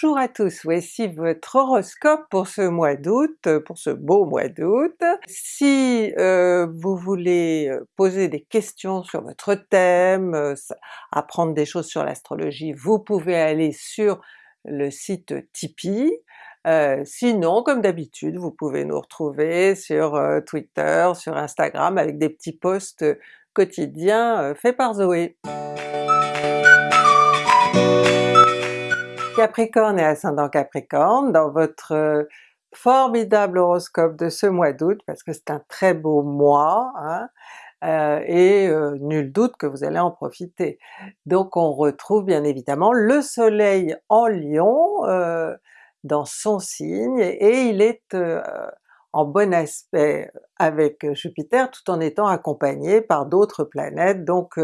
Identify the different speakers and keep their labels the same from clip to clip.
Speaker 1: Bonjour à tous, voici votre horoscope pour ce mois d'août, pour ce beau mois d'août. Si euh, vous voulez euh, poser des questions sur votre thème, euh, apprendre des choses sur l'astrologie, vous pouvez aller sur le site Tipeee. sinon, comme d'habitude, vous pouvez nous retrouver sur Twitter, sur Instagram avec des petits posts quotidiens faits par Zoé. Capricorne et ascendant Capricorne, dans votre euh, formidable horoscope de ce mois d'août, parce que c'est un très beau mois, hein, euh, et euh, nul doute que vous allez en profiter. Donc on retrouve bien évidemment le soleil en Lion dans son signe, et il est en bon aspect avec Jupiter tout en étant accompagné par d'autres planètes, donc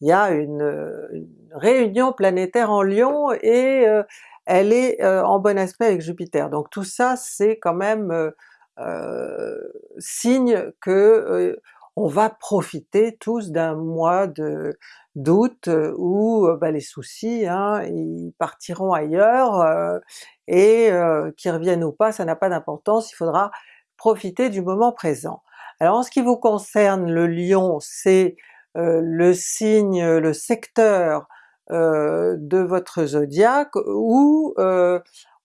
Speaker 1: il y a une, réunion planétaire en Lion et euh, elle est euh, en bon aspect avec Jupiter. Donc tout ça c'est quand même euh, signe que on va profiter tous d'un mois de d'août où bah, les soucis hein, ils partiront ailleurs et qu'ils reviennent ou pas ça n'a pas d'importance, il faudra profiter du moment présent. Alors en ce qui vous concerne le Lion, c'est euh, le signe, le secteur euh, de votre zodiaque où euh,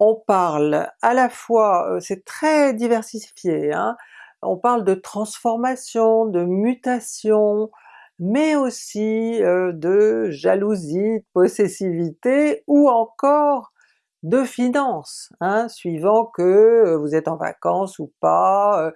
Speaker 1: on parle à la fois, c'est très diversifié, hein, on parle de transformation, de mutation, mais aussi de jalousie, de possessivité ou encore de finances, hein, suivant que vous êtes en vacances ou pas,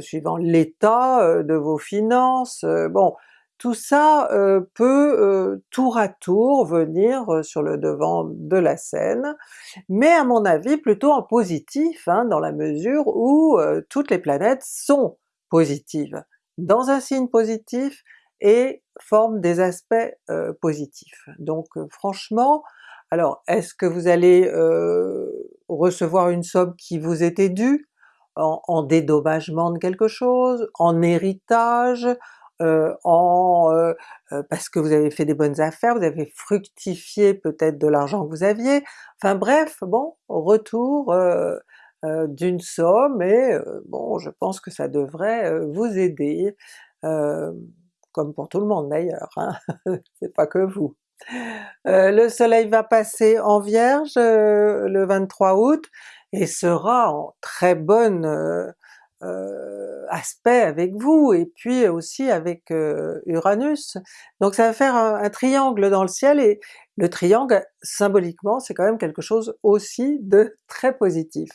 Speaker 1: suivant l'état de vos finances, bon tout ça euh, peut euh, tour à tour venir euh, sur le devant de la scène, mais à mon avis plutôt en positif, hein, dans la mesure où toutes les planètes sont positives, dans un signe positif et forment des aspects positifs. Donc franchement, alors est-ce que vous allez recevoir une somme qui vous était due, en, en dédommagement de quelque chose, en héritage, euh, en, euh, euh, parce que vous avez fait des bonnes affaires, vous avez fructifié peut-être de l'argent que vous aviez, enfin bref, bon, retour d'une somme et bon je pense que ça devrait vous aider, comme pour tout le monde d'ailleurs, hein, c'est pas que vous. le soleil va passer en Vierge le 23 août et sera en très bonne aspect avec vous, et puis aussi avec Uranus. Donc ça va faire un, triangle dans le ciel, et le triangle symboliquement c'est quand même quelque chose aussi de très positif.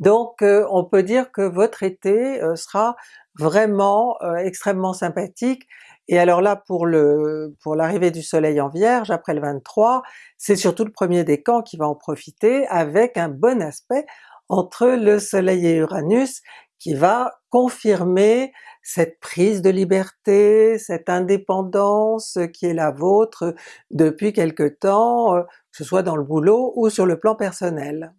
Speaker 1: Donc on peut dire que votre été sera vraiment extrêmement sympathique, et alors là pour le pour l'arrivée du soleil en Vierge après le 23, c'est surtout le premier décan qui va en profiter avec un bon aspect entre le soleil et Uranus qui va confirmer cette prise de liberté, cette indépendance qui est la vôtre depuis quelque temps, euh, que ce soit dans le boulot ou sur le plan personnel.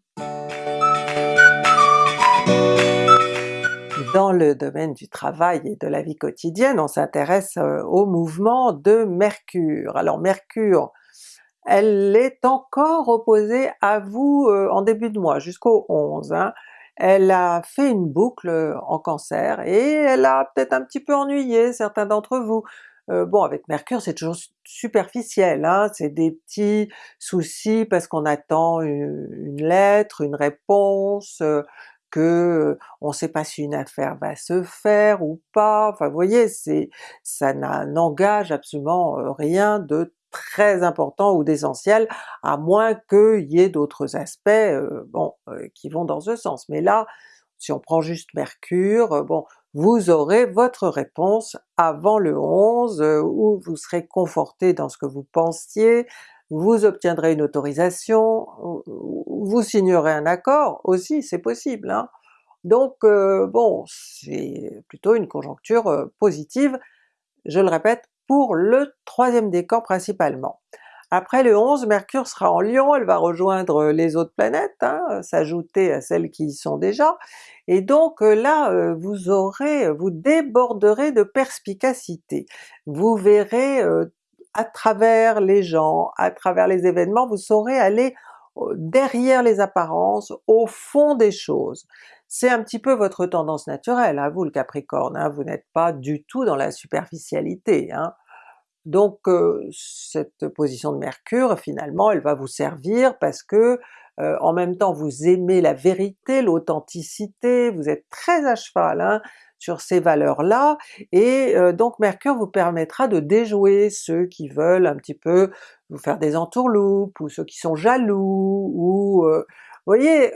Speaker 1: Dans le domaine du travail et de la vie quotidienne, on s'intéresse euh, au mouvement de Mercure. Alors Mercure, elle est encore opposée à vous euh, en début de mois, jusqu'au 11. Hein elle a fait une boucle euh, en Cancer et elle a peut-être un petit peu ennuyé certains d'entre vous. Euh, bon avec Mercure c'est toujours superficiel, hein, c'est des petits soucis parce qu'on attend une, lettre, une réponse, euh, que on sait pas si une affaire va se faire ou pas, enfin vous voyez, ça n'engage absolument rien de très important ou d'essentiel, à moins qu'il y ait d'autres aspects euh, bon, euh, qui vont dans ce sens. Mais là, si on prend juste Mercure, euh, bon, vous aurez votre réponse avant le 11, où vous serez conforté dans ce que vous pensiez, vous obtiendrez une autorisation, vous signerez un accord aussi, c'est possible. Hein. Donc bon, c'est plutôt une conjoncture positive, je le répète, pour le troisième décan principalement. Après le 11, Mercure sera en Lion, elle va rejoindre les autres planètes, hein, s'ajouter à celles qui y sont déjà, et donc euh, là euh, vous aurez, vous déborderez de perspicacité. Vous verrez euh, à travers les gens, à travers les événements, vous saurez aller derrière les apparences, au fond des choses. C'est un petit peu votre tendance naturelle, à vous le Capricorne, hein, vous n'êtes pas du tout dans la superficialité. Hein. Donc euh, cette position de Mercure finalement elle va vous servir parce que euh, en même temps vous aimez la vérité, l'authenticité, vous êtes très à cheval hein, sur ces valeurs-là, et euh, donc Mercure vous permettra de déjouer ceux qui veulent un petit peu vous faire des entourloupes, ou ceux qui sont jaloux, ou vous voyez,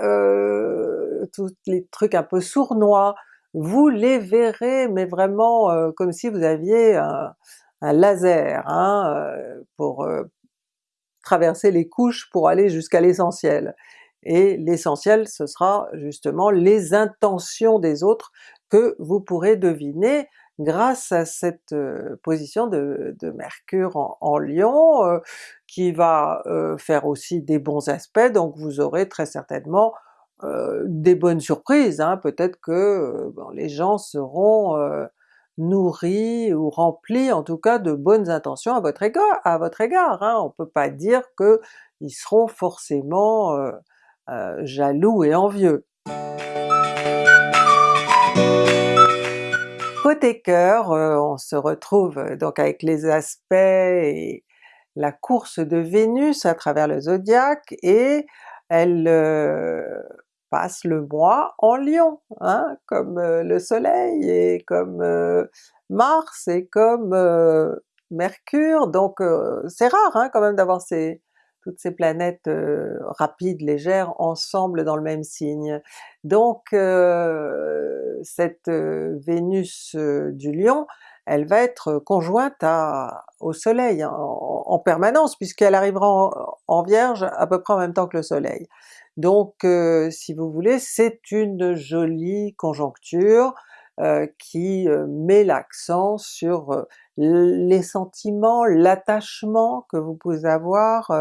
Speaker 1: tous les trucs un peu sournois, vous les verrez mais vraiment comme si vous aviez un, laser hein, euh, pour euh, traverser les couches pour aller jusqu'à l'essentiel. Et l'essentiel ce sera justement les intentions des autres que vous pourrez deviner grâce à cette euh, position de, Mercure en, Lion, qui va faire aussi des bons aspects, donc vous aurez très certainement des bonnes surprises, hein. peut-être que les gens seront nourri ou rempli en tout cas de bonnes intentions à votre égard. À votre égard hein. On peut pas dire qu'ils seront forcément euh, euh, jaloux et envieux. Côté cœur, euh, on se retrouve donc avec les aspects et la course de Vénus à travers le zodiaque, et elle passe le mois en Lion, hein, comme euh, le soleil et comme euh, Mars et comme euh, Mercure, donc c'est rare hein, quand même d'avoir toutes ces planètes rapides, légères, ensemble dans le même signe. Donc cette Vénus du Lion, elle va être conjointe au soleil en, permanence, puisqu'elle arrivera en, Vierge à peu près en même temps que le soleil. Donc euh, si vous voulez, c'est une jolie conjoncture euh, qui euh, met l'accent sur les sentiments, l'attachement que vous pouvez avoir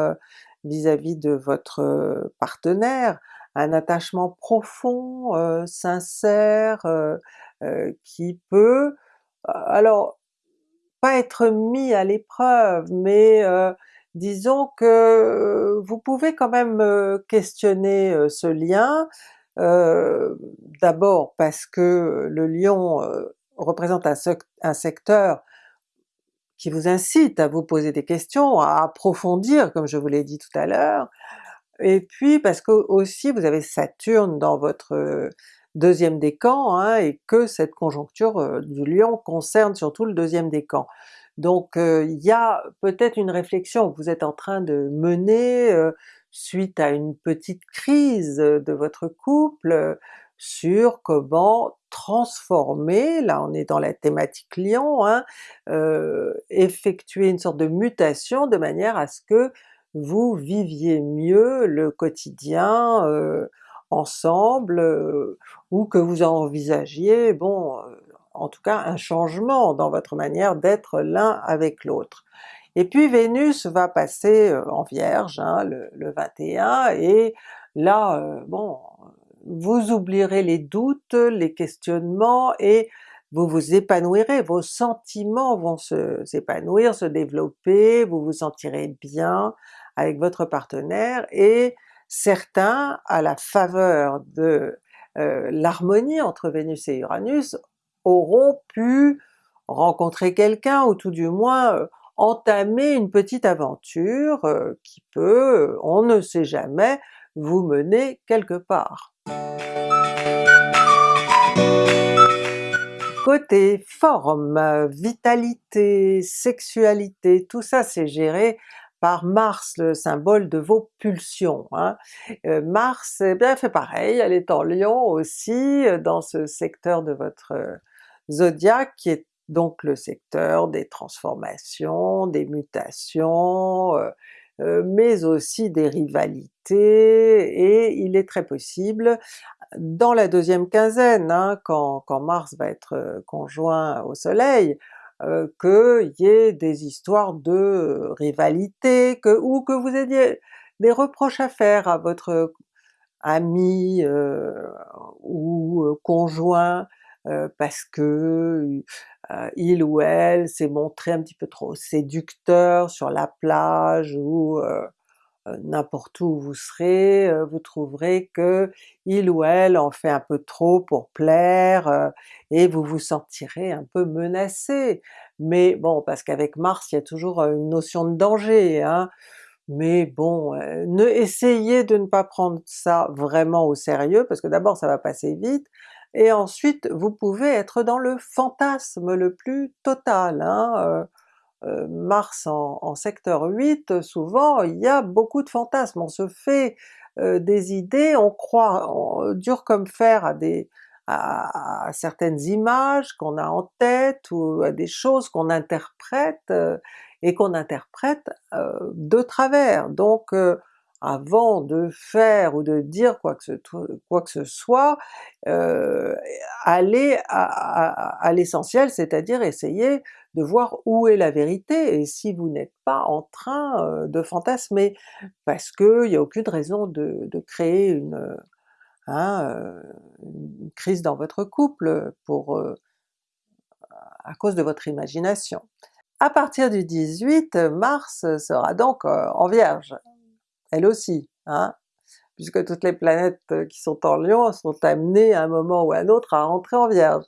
Speaker 1: vis-à-vis de votre partenaire, un attachement profond, sincère, qui peut, alors pas être mis à l'épreuve, mais disons que euh, vous pouvez quand même euh, questionner euh, ce lien, d'abord parce que le lion représente un, secteur qui vous incite à vous poser des questions, à approfondir comme je vous l'ai dit tout à l'heure, et puis parce que aussi vous avez Saturne dans votre deuxième décan, hein, et que cette conjoncture du lion concerne surtout le deuxième décan. Donc il y a peut-être une réflexion que vous êtes en train de mener suite à une petite crise de votre couple, sur comment transformer, là on est dans la thématique lion, hein, effectuer une sorte de mutation de manière à ce que vous viviez mieux le quotidien ensemble, ou que vous envisagiez, bon en tout cas un changement dans votre manière d'être l'un avec l'autre. Et puis Vénus va passer euh, en Vierge hein, le, 21, et là, euh, bon, vous oublierez les doutes, les questionnements, et vous vous épanouirez, vos sentiments vont s'épanouir, se, développer, vous vous sentirez bien avec votre partenaire, et certains, à la faveur de euh, l'harmonie entre Vénus et Uranus, auront pu rencontrer quelqu'un ou tout du moins euh, entamer une petite aventure euh, qui peut, euh, on ne sait jamais, vous mener quelque part. Côté forme, vitalité, sexualité, tout ça c'est géré par Mars, le symbole de vos pulsions. Hein. Mars eh bien fait pareil, elle est en Lion aussi, dans ce secteur de votre zodiaque qui est donc le secteur des transformations, des mutations, euh, euh, mais aussi des rivalités, et il est très possible dans la deuxième quinzaine, hein, quand, Mars va être euh, conjoint au soleil, qu'il y ait des histoires de rivalité, ou que vous ayez des reproches à faire à votre ami ou conjoint, euh, parce que euh, il ou elle s'est montré un petit peu trop séducteur sur la plage ou euh, n'importe où vous serez, vous trouverez que il ou elle en fait un peu trop pour plaire, et vous vous sentirez un peu menacé. Mais bon, parce qu'avec Mars il y a toujours une notion de danger, hein, mais bon, ne essayez de ne pas prendre ça vraiment au sérieux, parce que d'abord ça va passer vite, et ensuite vous pouvez être dans le fantasme le plus total. Hein, Mars en, secteur 8, souvent il y a beaucoup de fantasmes, on se fait des idées, on croit dur comme fer à des à, certaines images qu'on a en tête ou à des choses qu'on interprète et qu'on interprète de travers. Donc avant de faire ou de dire quoi que ce, soit, euh, à, l'essentiel, c'est-à-dire essayer de voir où est la vérité, et si vous n'êtes pas en train de fantasmer, parce qu'il n'y a aucune raison de, créer une, hein, une crise dans votre couple pour à cause de votre imagination. À partir du 18, Mars sera donc en Vierge, elle aussi, hein, puisque toutes les planètes qui sont en Lion sont amenées à un moment ou à un autre à rentrer en Vierge.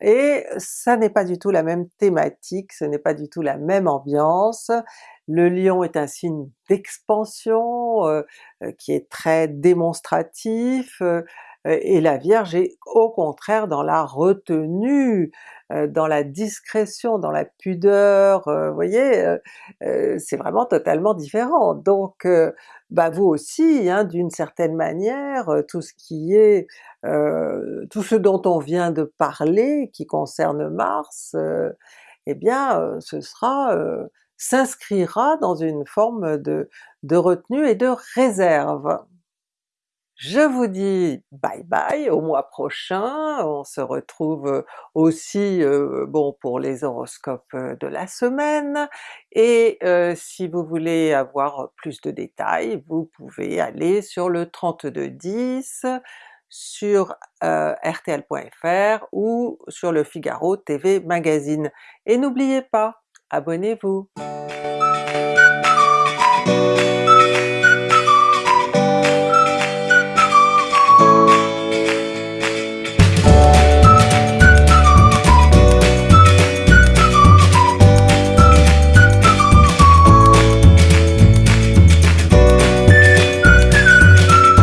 Speaker 1: Et ça n'est pas du tout la même thématique, ce n'est pas du tout la même ambiance. Le Lion est un signe d'expansion, euh, euh, qui est très démonstratif, euh, et la Vierge est au contraire dans la retenue, dans la discrétion, dans la pudeur, vous voyez, c'est vraiment totalement différent. Donc bah vous aussi, hein, d'une certaine manière, tout ce qui est, tout ce dont on vient de parler, qui concerne Mars, eh bien ce sera s'inscrira dans une forme de, de retenue et de réserve. Je vous dis bye bye au mois prochain, on se retrouve aussi bon pour les horoscopes de la semaine, et si vous voulez avoir plus de détails, vous pouvez aller sur le 3210, sur rtl.fr ou sur le Figaro TV Magazine. Et n'oubliez pas, abonnez-vous!